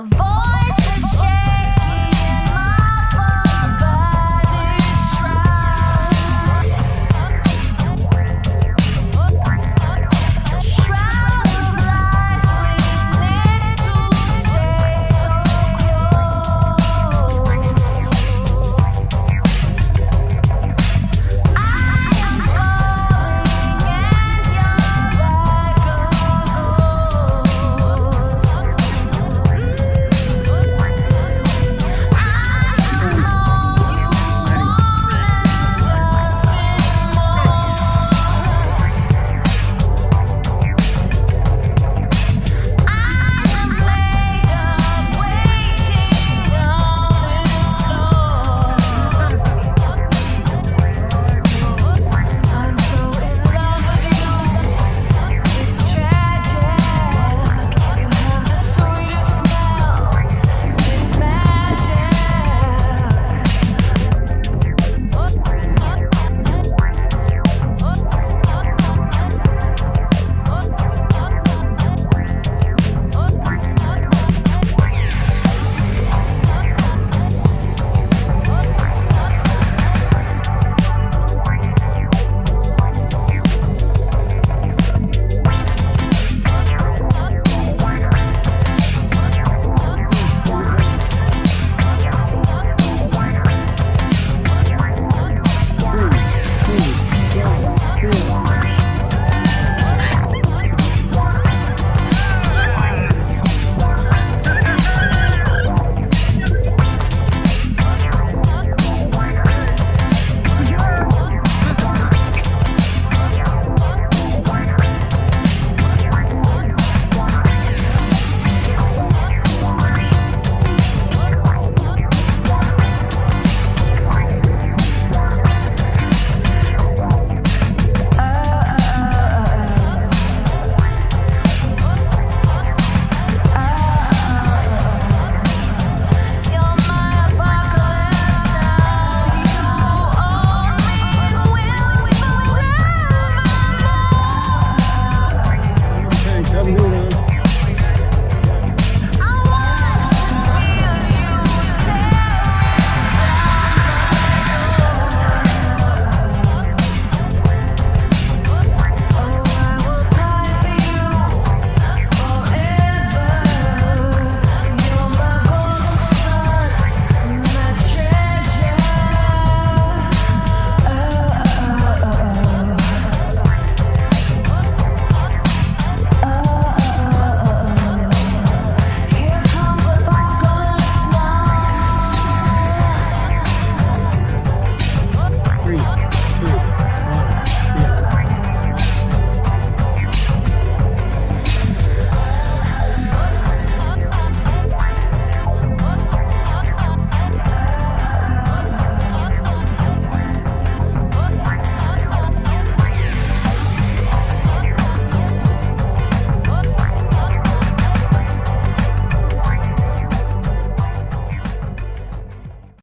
Avoid